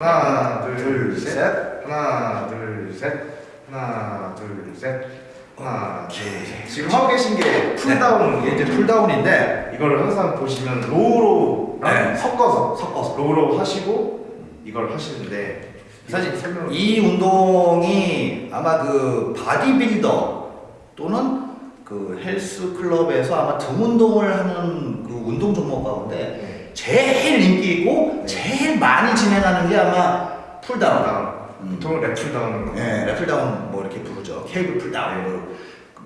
하나 둘셋. 하나 둘셋. 하나 둘셋. 하나 둘셋. 지금 하고 계신 게 pulldown 이게 이제 pulldown인데 이거를 항상 보시면 row로 네. 섞어서 섞어서. row로 하시고 이걸 하시는데 사실 설명 이 운동이 아마 그 바디빌더 또는 그 헬스 클럽에서 아마 등 운동을 하는 그 운동 종목 가운데 네. 제일 인기 있고 네. 제일 많이 진행하는 게 아마 pulldown. pulldown 음. 보통 lat pulldown은 네, lat pulldown 뭐 이렇게 부르죠. 케이블 pulldown. 뭐.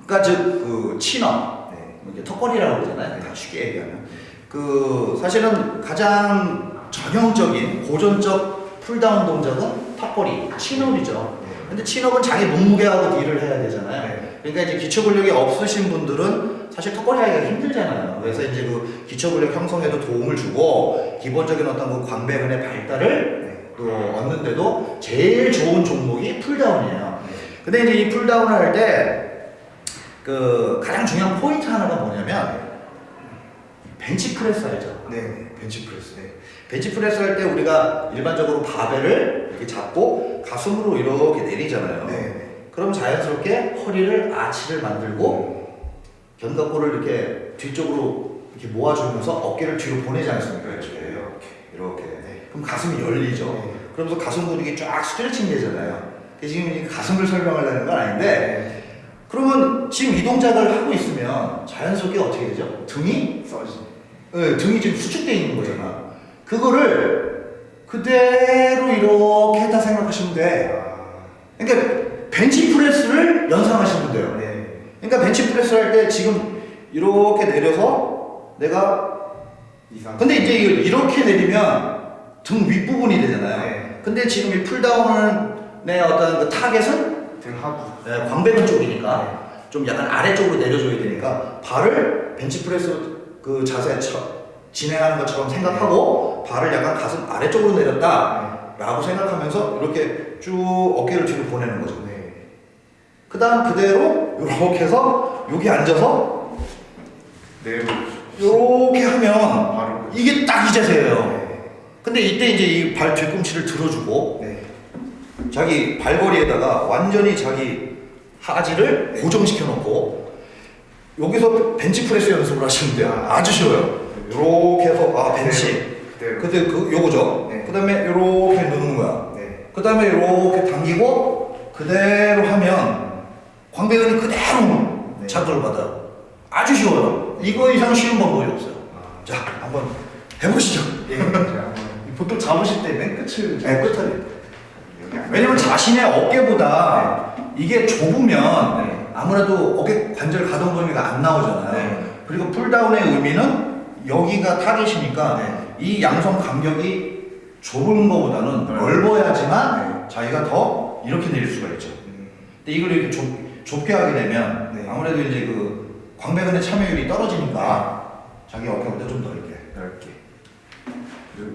그러니까 즉 그 chin-up, 네. 이제 턱걸이라고 그러잖아요. 다 쉽게 얘기하면. 그 사실은 가장 전형적인 고전적 pulldown 동작은 턱걸이, chin-up이죠. 네. 근데 chin-up은 자기 몸무게하고 deal을 해야 되잖아요. 네. 그러니까 이제 기초 근력이 없으신 분들은 사실 턱걸이 하기가 힘들잖아요. 그래서 이제 그 기초 근력 형성에도 도움을 주고 기본적인 어떤 그 광배근의 발달을 네. 또 얻는데도 제일 좋은 종목이 pulldown이에요. 네. 근데 이제 이 pulldown을 할 때 그 가장 중요한 포인트 하나가 뭐냐면 벤치 프레스 알죠? 네. 벤치프레스 네. 벤치 프레스 할 때 우리가 일반적으로 바벨을 이렇게 잡고 가슴으로 이렇게 내리잖아요. 네. 그럼 자연스럽게 허리를 아치를 만들고 견갑골을 이렇게 뒤쪽으로 이렇게 모아주면서 어깨를 뒤로 보내지 않습니까? 그렇죠. 이렇게 이렇게. 네. 그럼 가슴이 열리죠. 네. 그러면서 가슴 근육이 쫙 스트레칭 되잖아요. 지금 이 가슴을 설명하려는 건 아닌데 네. 그러면 지금 이 동작을 하고 있으면 자연스럽게 어떻게 되죠? 등이 써지 네, 등이 지금 수축되어 있는 거잖아. 그거를 그대로 이렇게 했다 생각하시면 돼. 아, 그러니까 벤치 프레스를 연상하시면 돼요. 네. 그러니까 벤치 프레스 할 때 지금 이렇게 내려서 내가 근데 이제 이렇게 내리면 등 윗부분이 되잖아요. 네. 근데 지금 이 pulldown의 어떤 그 타겟은 등하부 네, 광배근 쪽이니까 좀 약간 아래쪽으로 내려줘야 되니까 바를 벤치 프레스 그 자세 처, 진행하는 것처럼 생각하고 바를 약간 가슴 아래쪽으로 내렸다 라고 생각하면서 이렇게 쭉 어깨를 뒤로 보내는 거죠 네. 그 다음 그대로 이렇게 해서 여기 앉아서 네. 이렇게 하면 이게 딱 이 자세예요 네. 근데 이때 이제 이 발 뒤꿈치를 들어주고 네. 자기 발걸이에다가 완전히 자기 하지를 고정시켜 놓고 여기서 벤치 프레스 연습을 하시면 돼요. 아주 쉬워요. 이렇게 해서 아 벤치. 그때 그 요거죠. 네. 그다음에 이렇게 누는 거야. 네. 그다음에 이렇게 당기고 그대로 하면 광배근이 그대로 네. 자극을 받아요. 아주 쉬워요. 이거 이상 쉬운 방법이 없어요. 아. 자 한번 해보시죠. 예. 보통 잡으실 때 맨 끝을 네, 끝을. 왜냐면 자신의 어깨보다 이게 좁으면 네. 아무래도 어깨 관절 가동 범위가 안 나오잖아요. 네. 그리고 풀다운의 의미는 여기가 타겟이니까 네. 이 양손 간격이 좁은 것보다는 넓어야지만 네. 자기가 더 이렇게 내릴 수가 있죠. 음. 근데 이걸 이렇게 좁, 좁게 하게 되면 네. 아무래도 이제 그 광배근의 참여율이 떨어지니까 자기 어깨보다 좀 넓게. 넓게.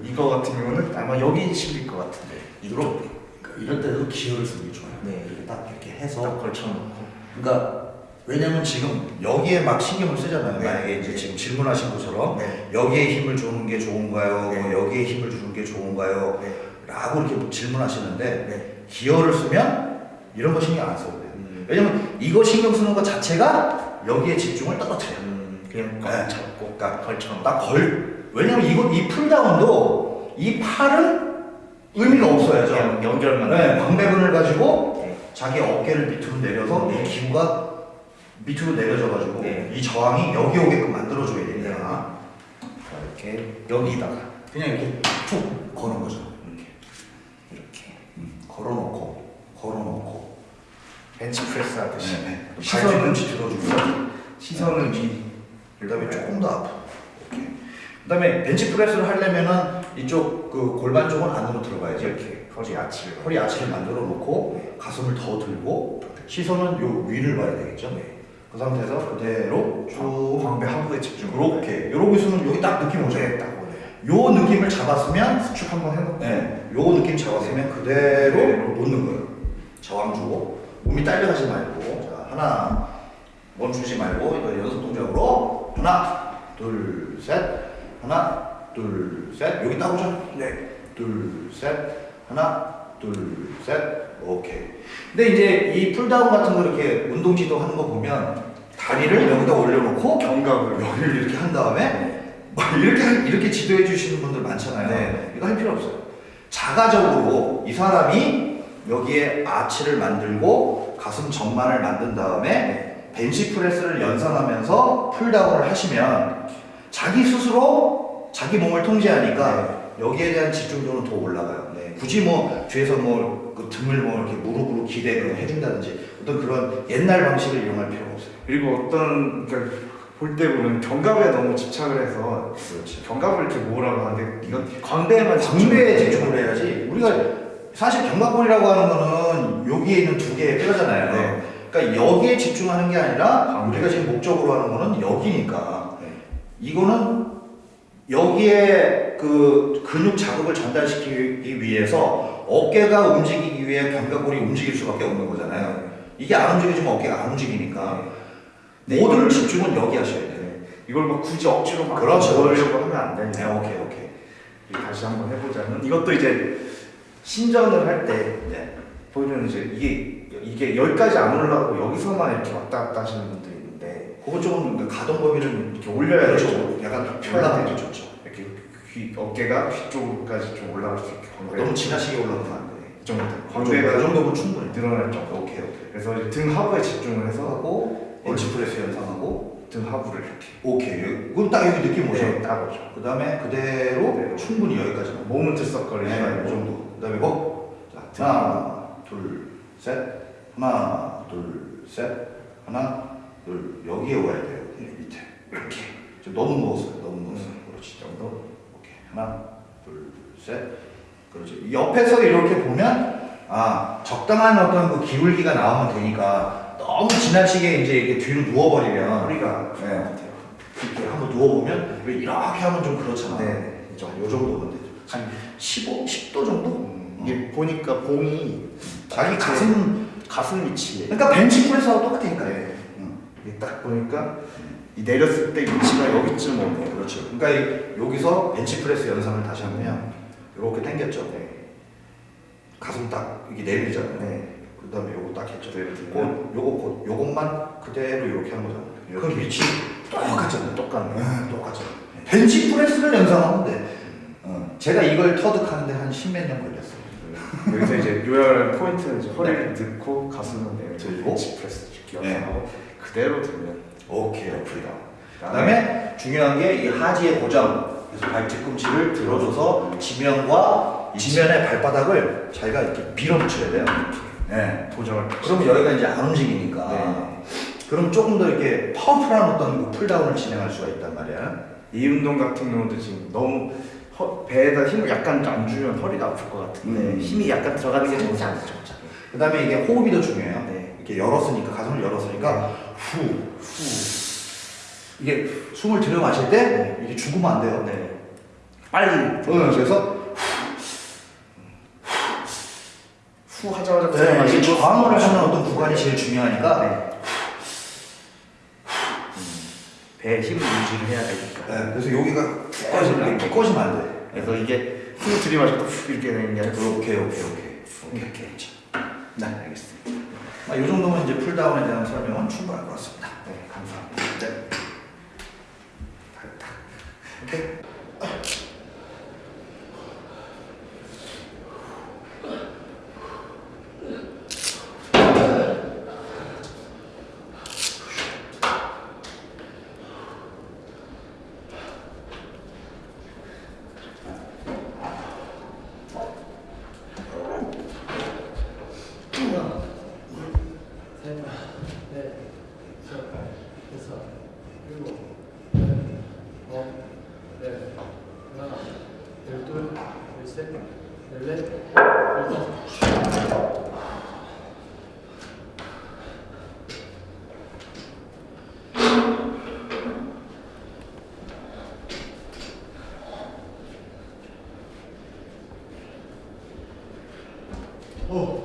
이거 같은 경우는 아마 여기 실릴 것 같은데. 이렇게. 그러니까 이럴 때도 기어를 쓰는 게 좋아요. 네. 이렇게 딱 이렇게 해서 딱 걸쳐놓고. 그러니까 왜냐면 지금 여기에 막 신경을 쓰잖아요. 네. 만약에 이제 지금 질문하신 것처럼 네. 여기에 힘을 주는 게 좋은가요? 네. 뭐 여기에 힘을 주는 게 좋은가요? 네. 라고 이렇게 질문하시는데 네. 기어를 쓰면 이런 거 신경 안 써도 돼요. 음. 왜냐면 이거 신경 쓰는 것 자체가 여기에 집중을 떨어뜨려요. 음. 그냥 네. 꽉 잡고 그러니까 걸쳐놓고. 딱 걸. 왜냐면 이거 이 풀다운도 이 팔은 의미가 없어야죠. 연결만. 네, 광배근을 가지고 네. 자기 어깨를 밑으로 내려서 이 기구가 밑으로 내려져가지고 네. 이 저항이 여기 오게끔 만들어줘야 됩니다. 이렇게 여기다가 그냥 이렇게 툭 거는 거죠. 이렇게 이렇게 음, 걸어놓고 벤치 프레스 하듯이 네, 네. 시선은 발뒤꿈치 들어주고 시선은 위. 그다음에 조금 더 앞으로 이렇게. 그다음에 벤치 프레스를 하려면은 이쪽 그 골반 쪽은 안으로 들어가야죠. 이렇게 허리 아치를. 허리 아치를 만들어 놓고 가슴을 더 들고 시선은 요 위를 봐야 되겠죠. 그 상태에서 그대로 쭉 광배 하부에 집중. 이렇게 이러고 있으면 여기 딱 느낌 오죠. 네, 딱. 요 느낌을 잡았으면 수축 한번 해놓고. 네, 요 느낌 잡았으면 그대로 놓는 거예요. 저항 주고 몸이 딸려가지 말고 자 하나 멈추지 말고 이거 연속 동작으로 하나 둘 셋 하나 둘 셋 여기 따보죠. 네, 둘셋 하나, 둘, 셋. 오케이. 근데 이제 이 pulldown 같은 거 이렇게 운동 지도 하는 거 보면 다리를 여기다 올려놓고 견갑을 여기를 이렇게 한 다음에 뭐 이렇게 이렇게 지도해 주시는 분들 많잖아요. 네. 이거 할 필요 없어요. 자가적으로 이 사람이 여기에 아치를 만들고 가슴 전만을 만든 다음에 벤치 프레스를 연상하면서 pulldown을 하시면 자기 스스로 자기 몸을 통제하니까 여기에 대한 집중도는 더 올라가요. 네. 굳이 뭐 뒤에서 뭐 그 등을 뭐 이렇게 무릎으로 기대 그 해준다든지 어떤 그런 옛날 방식을 이용할 필요가 없어요. 그리고 어떤 그러니까 볼 때 보면 견갑에 너무 집착을 해서 그렇지. 견갑을 이렇게 모으라고 하는데 이건 광대에만 광대에 집중을 해야지. 우리가 사실 견갑골이라고 하는 거는 여기에 있는 두 개의 뼈잖아요. 네. 그러니까 여기에 집중하는 게 아니라. 우리가 지금 목적으로 하는 거는 여기니까 네. 이거는 여기에 그 근육 자극을 전달시키기 위해서 어깨가 움직이기 위해 견갑골이 움직일 수밖에 없는 거잖아요. 이게 안 움직여지면 어깨가 안 움직이니까 네, 모든 이걸- 집중은 여기 하셔야 돼요. 네. 이걸 막 굳이 억지로 막 그렇죠, 넣으려고 하면 안 네, 돼요. 오케이, 오케이. 다시 한번 해보자면 이것도 이제 신전을 할때 네. 보면 이제 이게 이게 여기까지 안 올라가고 여기서만 이렇게 왔다 갔다 하시는 분들이 있는데 그거 조금 가동 범위를 이렇게 올려야 그렇죠. 되죠. 약간 편하게 좋죠. 이렇게 귀 어깨가 귀 쪽까지 좀 올라갈 수 있게 광대 너무 지나치게 올라가면 안 돼. 이 정도 그 광대가 정도면 충분해. 늘어날 정도. 오케이 오케이. 그래서 등 하부에 집중을 해서 하고 벤치 프레스 연상하고 등 하부를 이렇게 오케이. 그럼 딱 여기 느낌 오죠. 네, 딱 오죠. 그 다음에 그대로 그대로. 충분히 여기까지만. 몸은 들썩거리지 네, 이 말고 정도. 그 다음에 뭐? 자, 하나, 둘, 셋. 하나, 둘, 셋. 하나, 둘. 여기에 와야 돼요. 네, 밑에. 이렇게. 지금 너무 누웠어요. 너무 누웠어요. 그렇지. 이 정도. 오케이. 하나, 둘, 셋. 그렇지. 옆에서 이렇게 보면, 아, 적당한 어떤 그 기울기가 나오면 되니까 너무 지나치게 이제 이렇게 뒤로 누워버리면, 허리가 네. 이렇게 한번 누워보면, 왜 이렇게 하면 좀 그렇잖아. 네. 이 정도, 요 정도면 되죠. 한 15, 10도 정도? 음, 이게 보니까 봉이 자기 가슴, 가슴 위치에 그러니까 벤치 프레스하고 똑같으니까. 네. 응. 이게 딱 보니까 이 내렸을 때 위치가 여기쯤 오네요. 그렇죠. 그러니까 이- 여기서 벤치 프레스 연상을 다시 하면, 이렇게 당겼죠. 네. 가슴 딱 이게 내밀잖아요. 네. 그 다음에 요거 딱 했죠. 곧 요거 곧 요것만 그대로 이렇게 한 거잖아요. 그럼 위치 똑같잖아요. 똑같네. 네, 똑같죠. 벤치 프레스를 연상하면 돼. 어, 제가 이걸 터득하는데 한 십몇 년 걸렸어요. 여기서 이제 요약할 포인트는 이제 허리를 넣고 가슴은 내밀고 들고. 벤치 프레스 네. 연상하고 그대로 들면 오케이, 오케이. 그다음에 중요한 게 이 하지의 고정. 그래서 발 뒤꿈치를 들어줘서 지면과 지면의 발바닥을 자기가 이렇게 밀어붙여야 돼요. 네. 고정을 그러면 여기가 이제 안 움직이니까. 네. 그럼 조금 더 이렇게 powerful한 어떤 그 pulldown을 진행할 수가 있단 말이야. 이 운동 같은 경우도 지금 너무 허, 배에다 힘을 약간 안 주면 허리가 아플 것 같은데 음. 힘이 약간 들어가는 게 좋지 않죠. 그 다음에 이게 호흡이 더 중요해요. 네. 이렇게 열었으니까, 가슴을 열었으니까, 후, 후. 이게 숨을 들여 마실 때, 이게 죽으면 안 돼요. 네. 빨리 응, 그래서, 후 하자마자 네, 이게 저항을 하는 어떤 구간이 제일 중요하니까, 네. 배에 힘을 유지를 해야 되니까. 네, 그래서 여기가 푹 꺼지면, 이렇게 꺼지면 안 돼. 그래서 이게 힘을 들이마셔도 후 이렇게 되는 게 아니라 오케이, 오케이, 오케이. 오케이 오케이. 네 알겠습니다. 아, 이 정도면 이제 풀다운에 대한 설명은 충분할 것 같습니다. 네 감사합니다. 네. 셋, 넷, 다섯, 여섯, 일곱, 여덟, 아홉, 열, 하나, 열둘, 열셋, 열넷, 열다섯. 하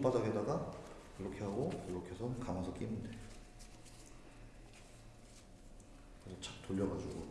손바닥에다가 이렇게 하고 이렇게 해서 감아서 끼면 돼. 그래서 착 돌려가지고